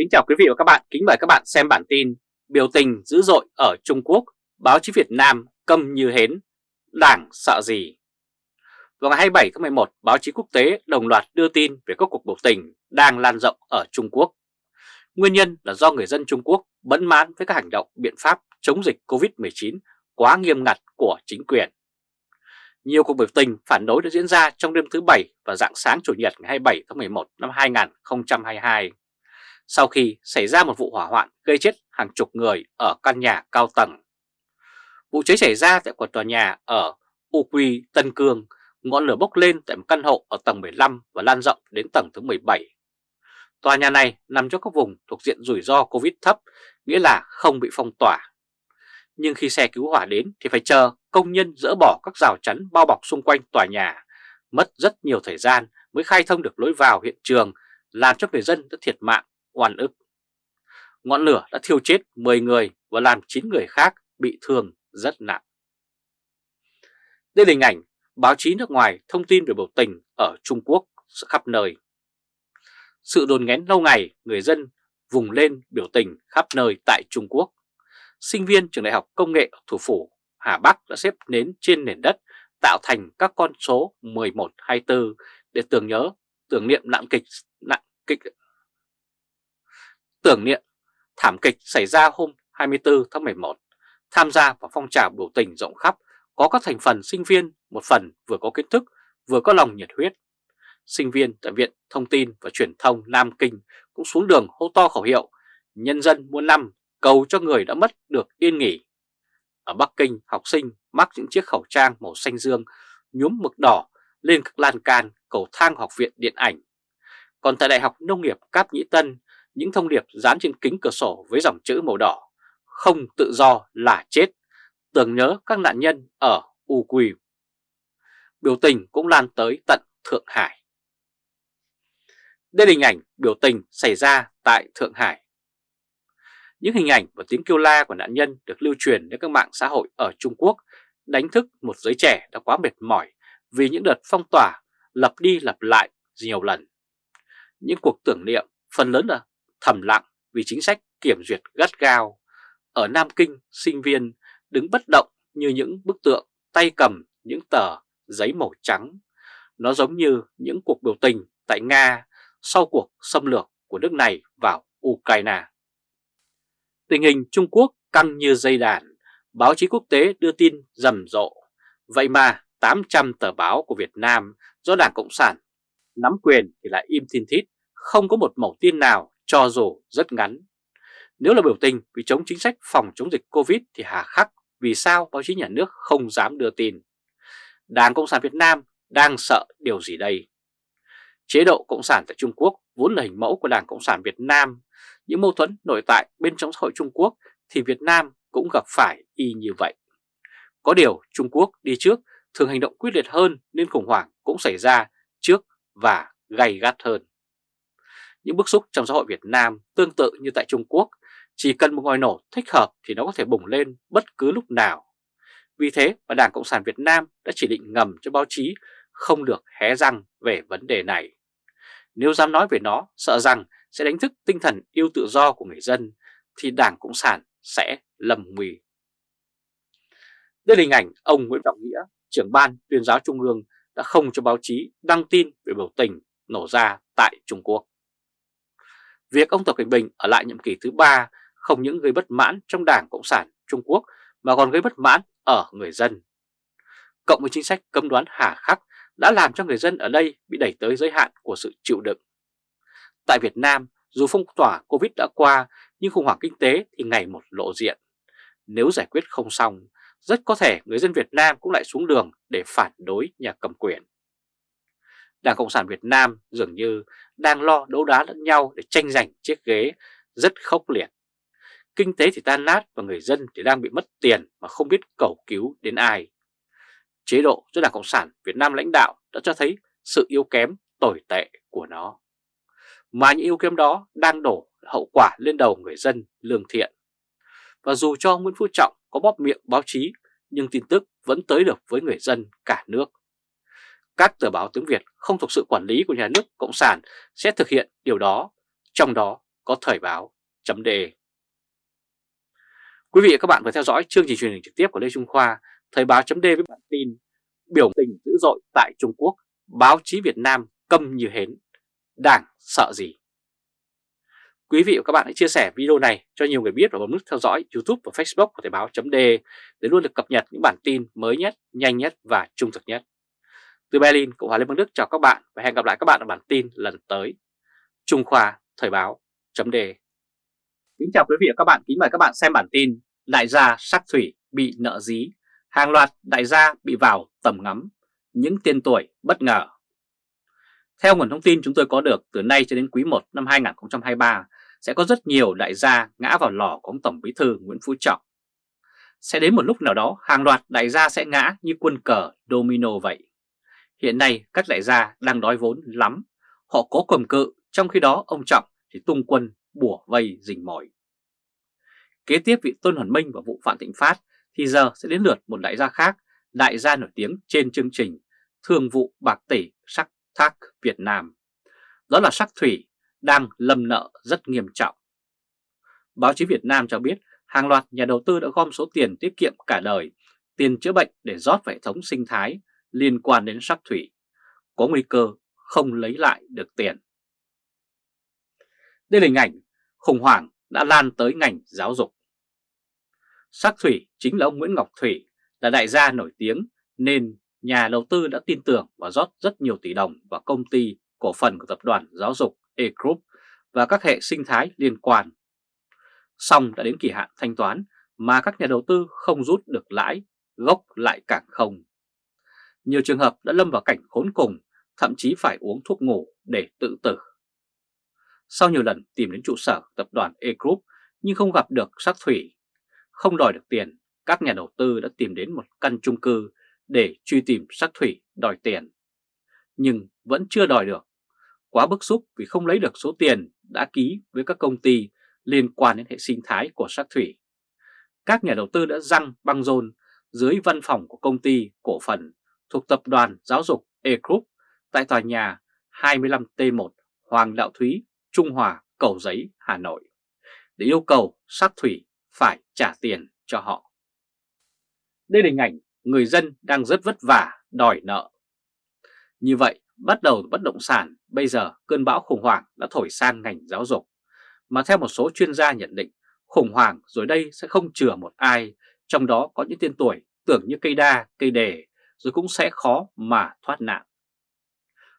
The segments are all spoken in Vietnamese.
Kính chào quý vị và các bạn, kính mời các bạn xem bản tin Biểu tình dữ dội ở Trung Quốc, báo chí Việt Nam câm như hến, đảng sợ gì? Vào ngày 27 tháng 11, báo chí quốc tế đồng loạt đưa tin về các cuộc biểu tình đang lan rộng ở Trung Quốc. Nguyên nhân là do người dân Trung Quốc bấn mãn với các hành động biện pháp chống dịch COVID-19 quá nghiêm ngặt của chính quyền. Nhiều cuộc biểu tình phản đối đã diễn ra trong đêm thứ Bảy và dạng sáng Chủ nhật ngày 27 tháng 11 năm 2022 sau khi xảy ra một vụ hỏa hoạn gây chết hàng chục người ở căn nhà cao tầng. Vụ cháy xảy ra tại một tòa nhà ở Uqui, Tân Cương, ngọn lửa bốc lên tại một căn hộ ở tầng 15 và lan rộng đến tầng thứ 17. Tòa nhà này nằm trong các vùng thuộc diện rủi ro Covid thấp, nghĩa là không bị phong tỏa. Nhưng khi xe cứu hỏa đến thì phải chờ công nhân dỡ bỏ các rào chắn bao bọc xung quanh tòa nhà, mất rất nhiều thời gian mới khai thông được lối vào hiện trường, làm cho người dân đã thiệt mạng oan ức. Ngọn lửa đã thiêu chết 10 người và làm 9 người khác bị thương rất nặng. Đây là hình ảnh báo chí nước ngoài thông tin về biểu tình ở Trung Quốc khắp nơi. Sự đồn nghén lâu ngày, người dân vùng lên biểu tình khắp nơi tại Trung Quốc. Sinh viên trường đại học công nghệ thủ phủ Hà Bắc đã xếp nến trên nền đất tạo thành các con số 11, 24 để tưởng nhớ, tưởng niệm nạn kịch, nạn kịch tưởng niệm thảm kịch xảy ra hôm 24 tháng 11, tham gia vào phong trào biểu tình rộng khắp, có các thành phần sinh viên, một phần vừa có kiến thức, vừa có lòng nhiệt huyết. Sinh viên tại Viện Thông tin và Truyền thông Nam Kinh cũng xuống đường hô to khẩu hiệu Nhân dân muôn năm cầu cho người đã mất được yên nghỉ. Ở Bắc Kinh, học sinh mắc những chiếc khẩu trang màu xanh dương nhúm mực đỏ lên các lan can cầu thang học viện điện ảnh. Còn tại Đại học Nông nghiệp Cáp Nhĩ Tân, những thông điệp dán trên kính cửa sổ với dòng chữ màu đỏ không tự do là chết, tưởng nhớ các nạn nhân ở U Biểu tình cũng lan tới tận Thượng Hải. Đây là hình ảnh biểu tình xảy ra tại Thượng Hải. Những hình ảnh và tiếng kêu la của nạn nhân được lưu truyền đến các mạng xã hội ở Trung Quốc đánh thức một giới trẻ đã quá mệt mỏi vì những đợt phong tỏa lặp đi lặp lại nhiều lần. Những cuộc tưởng niệm phần lớn là thầm lặng vì chính sách kiểm duyệt gắt gao. Ở Nam Kinh, sinh viên đứng bất động như những bức tượng tay cầm những tờ giấy màu trắng. Nó giống như những cuộc biểu tình tại Nga sau cuộc xâm lược của nước này vào Ukraine. Tình hình Trung Quốc căng như dây đàn, báo chí quốc tế đưa tin rầm rộ. Vậy mà 800 tờ báo của Việt Nam do Đảng Cộng sản nắm quyền thì lại im thiên thít, không có một mẫu tin nào cho dù rất ngắn. Nếu là biểu tình vì chống chính sách phòng chống dịch Covid thì hà khắc vì sao báo chí nhà nước không dám đưa tin. Đảng Cộng sản Việt Nam đang sợ điều gì đây? Chế độ Cộng sản tại Trung Quốc vốn là hình mẫu của Đảng Cộng sản Việt Nam. Những mâu thuẫn nội tại bên trong xã hội Trung Quốc thì Việt Nam cũng gặp phải y như vậy. Có điều Trung Quốc đi trước, thường hành động quyết liệt hơn nên khủng hoảng cũng xảy ra trước và gay gắt hơn. Những bức xúc trong xã hội Việt Nam tương tự như tại Trung Quốc, chỉ cần một ngòi nổ thích hợp thì nó có thể bùng lên bất cứ lúc nào. Vì thế mà Đảng Cộng sản Việt Nam đã chỉ định ngầm cho báo chí không được hé răng về vấn đề này. Nếu dám nói về nó, sợ rằng sẽ đánh thức tinh thần yêu tự do của người dân, thì Đảng Cộng sản sẽ lầm nguy. Đây là hình ảnh ông Nguyễn Trọng Nghĩa, trưởng ban tuyên giáo Trung ương đã không cho báo chí đăng tin về biểu tình nổ ra tại Trung Quốc. Việc ông Tập Cận Bình ở lại nhiệm kỳ thứ ba không những gây bất mãn trong Đảng Cộng sản Trung Quốc mà còn gây bất mãn ở người dân. Cộng với chính sách cấm đoán hà khắc đã làm cho người dân ở đây bị đẩy tới giới hạn của sự chịu đựng. Tại Việt Nam, dù phong tỏa Covid đã qua nhưng khủng hoảng kinh tế thì ngày một lộ diện. Nếu giải quyết không xong, rất có thể người dân Việt Nam cũng lại xuống đường để phản đối nhà cầm quyền. Đảng Cộng sản Việt Nam dường như đang lo đấu đá lẫn nhau để tranh giành chiếc ghế rất khốc liệt. Kinh tế thì tan nát và người dân thì đang bị mất tiền mà không biết cầu cứu đến ai. Chế độ do Đảng Cộng sản Việt Nam lãnh đạo đã cho thấy sự yếu kém tồi tệ của nó. Mà những yếu kém đó đang đổ hậu quả lên đầu người dân lương thiện. Và dù cho Nguyễn Phú Trọng có bóp miệng báo chí, nhưng tin tức vẫn tới được với người dân cả nước các tờ báo tiếng Việt không thuộc sự quản lý của nhà nước Cộng sản sẽ thực hiện điều đó, trong đó có thời báo chấm đề. Quý vị và các bạn vừa theo dõi chương trình truyền hình trực tiếp của Lê Trung Khoa, Thời báo chấm đề với bản tin Biểu tình dữ dội tại Trung Quốc, báo chí Việt Nam câm như hến, đảng sợ gì? Quý vị và các bạn hãy chia sẻ video này cho nhiều người biết và bấm nút theo dõi YouTube và Facebook của Thời báo.de để luôn được cập nhật những bản tin mới nhất, nhanh nhất và trung thực nhất. Từ Berlin, Cộng hòa Liên bang Đức chào các bạn và hẹn gặp lại các bạn ở bản tin lần tới. Trung Khoa Thời báo.de Kính chào quý vị và các bạn, kính mời các bạn xem bản tin Đại gia sắc thủy bị nợ dí, hàng loạt đại gia bị vào tầm ngắm, những tiên tuổi bất ngờ. Theo nguồn thông tin chúng tôi có được từ nay cho đến quý 1 năm 2023 sẽ có rất nhiều đại gia ngã vào lò của ông Tổng Bí thư Nguyễn Phú Trọng. Sẽ đến một lúc nào đó hàng loạt đại gia sẽ ngã như quân cờ domino vậy. Hiện nay các đại gia đang đói vốn lắm, họ có cầm cự, trong khi đó ông Trọng thì tung quân bùa vây rình mỏi Kế tiếp vị Tôn Hoàn Minh và vụ Phạm Thịnh Phát thì giờ sẽ đến lượt một đại gia khác, đại gia nổi tiếng trên chương trình thường vụ Bạc Tỷ Sắc Thác Việt Nam. Đó là Sắc Thủy đang lâm nợ rất nghiêm trọng. Báo chí Việt Nam cho biết hàng loạt nhà đầu tư đã gom số tiền tiết kiệm cả đời, tiền chữa bệnh để rót vào hệ thống sinh thái liên quan đến sắc thủy, có nguy cơ không lấy lại được tiền. Đây là hình ảnh khủng hoảng đã lan tới ngành giáo dục. Sắc thủy chính là ông Nguyễn Ngọc Thủy, là đại gia nổi tiếng nên nhà đầu tư đã tin tưởng và rót rất nhiều tỷ đồng vào công ty cổ phần của tập đoàn giáo dục E-Group và các hệ sinh thái liên quan. Xong đã đến kỳ hạn thanh toán mà các nhà đầu tư không rút được lãi, gốc lại càng không. Nhiều trường hợp đã lâm vào cảnh khốn cùng, thậm chí phải uống thuốc ngủ để tự tử. Sau nhiều lần tìm đến trụ sở tập đoàn E-Group nhưng không gặp được sắc thủy, không đòi được tiền, các nhà đầu tư đã tìm đến một căn chung cư để truy tìm sắc thủy đòi tiền. Nhưng vẫn chưa đòi được. Quá bức xúc vì không lấy được số tiền đã ký với các công ty liên quan đến hệ sinh thái của sắc thủy. Các nhà đầu tư đã răng băng rôn dưới văn phòng của công ty cổ phần thuộc tập đoàn giáo dục E-Group tại tòa nhà 25T1 Hoàng Đạo Thúy, Trung Hòa, Cầu Giấy, Hà Nội để yêu cầu sát thủy phải trả tiền cho họ. Đây là hình ảnh người dân đang rất vất vả đòi nợ. Như vậy, bắt đầu bất động sản, bây giờ cơn bão khủng hoảng đã thổi sang ngành giáo dục. Mà theo một số chuyên gia nhận định, khủng hoảng rồi đây sẽ không chừa một ai, trong đó có những tên tuổi tưởng như cây đa, cây đề, rồi cũng sẽ khó mà thoát nạn.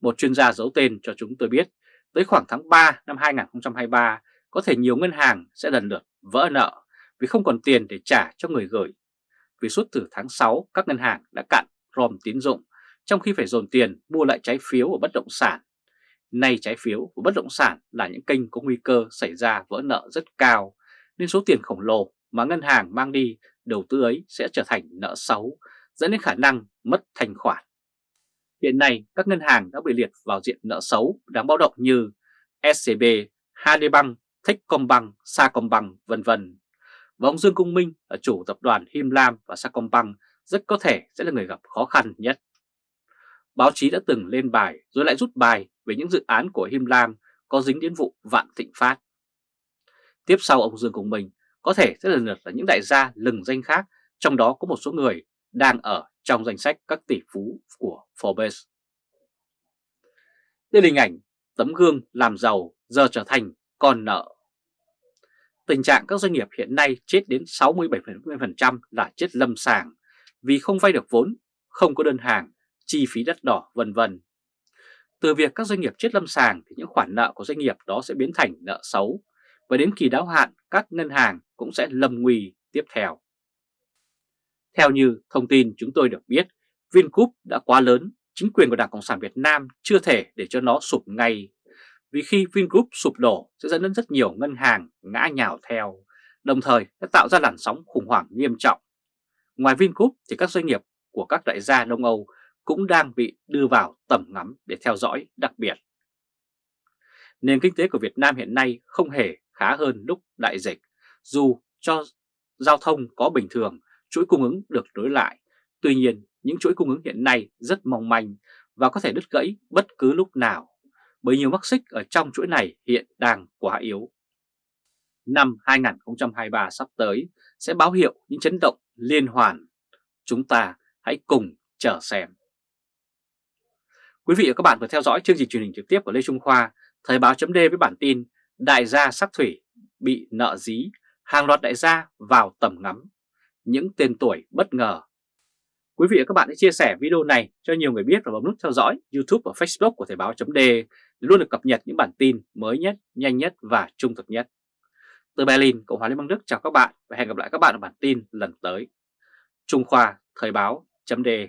Một chuyên gia giấu tên cho chúng tôi biết, tới khoảng tháng 3 năm 2023, có thể nhiều ngân hàng sẽ lần lượt vỡ nợ vì không còn tiền để trả cho người gửi. Vì suốt từ tháng 6, các ngân hàng đã cạn rom tín dụng, trong khi phải dồn tiền mua lại trái phiếu của bất động sản. Nay trái phiếu của bất động sản là những kênh có nguy cơ xảy ra vỡ nợ rất cao, nên số tiền khổng lồ mà ngân hàng mang đi đầu tư ấy sẽ trở thành nợ xấu, dẫn đến khả năng mất thanh khoản. Hiện nay, các ngân hàng đã bị liệt vào diện nợ xấu đáng báo động như SCB, HD Techcombank, Sacombank, vân vân. Và ông Dương Công Minh là chủ tập đoàn Him Lam và Sacombank rất có thể sẽ là người gặp khó khăn nhất. Báo chí đã từng lên bài rồi lại rút bài về những dự án của Him Lam có dính đến vụ Vạn Thịnh Phát. Tiếp sau ông Dương Công Minh có thể sẽ lần lượt là những đại gia lừng danh khác, trong đó có một số người đang ở trong danh sách các tỷ phú của Forbes. Đây là hình ảnh tấm gương làm giàu giờ trở thành con nợ. Tình trạng các doanh nghiệp hiện nay chết đến 67% là chết lâm sàng vì không vay được vốn, không có đơn hàng, chi phí đất đỏ vân vân. Từ việc các doanh nghiệp chết lâm sàng thì những khoản nợ của doanh nghiệp đó sẽ biến thành nợ xấu và đến kỳ đáo hạn các ngân hàng cũng sẽ lâm nguy tiếp theo. Theo như thông tin chúng tôi được biết, Vingroup đã quá lớn, chính quyền của Đảng Cộng sản Việt Nam chưa thể để cho nó sụp ngay. Vì khi Vingroup sụp đổ sẽ dẫn đến rất nhiều ngân hàng ngã nhào theo, đồng thời đã tạo ra làn sóng khủng hoảng nghiêm trọng. Ngoài Vingroup thì các doanh nghiệp của các đại gia Đông Âu cũng đang bị đưa vào tầm ngắm để theo dõi đặc biệt. Nền kinh tế của Việt Nam hiện nay không hề khá hơn lúc đại dịch, dù cho giao thông có bình thường chuỗi cung ứng được nối lại. Tuy nhiên, những chuỗi cung ứng hiện nay rất mong manh và có thể đứt gãy bất cứ lúc nào, bởi nhiều mắc xích ở trong chuỗi này hiện đang quá yếu. năm 2023 sắp tới sẽ báo hiệu những chấn động liên hoàn. Chúng ta hãy cùng chờ xem. Quý vị và các bạn vừa theo dõi chương trình truyền hình trực tiếp của Lê Trung Khoa, Thời báo chấm với bản tin Đại gia sắc thủy bị nợ dí, hàng loạt đại gia vào tầm ngắm, những tên tuổi bất ngờ. Quý vị và các bạn hãy chia sẻ video này cho nhiều người biết và bấm nút theo dõi YouTube và Facebook của Thời báo .de để luôn được cập nhật những bản tin mới nhất, nhanh nhất và trung thực nhất. Từ Berlin, Cộng hòa Liên bang Đức chào các bạn và hẹn gặp lại các bạn ở bản tin lần tới. Trung Khoa Thời báo .de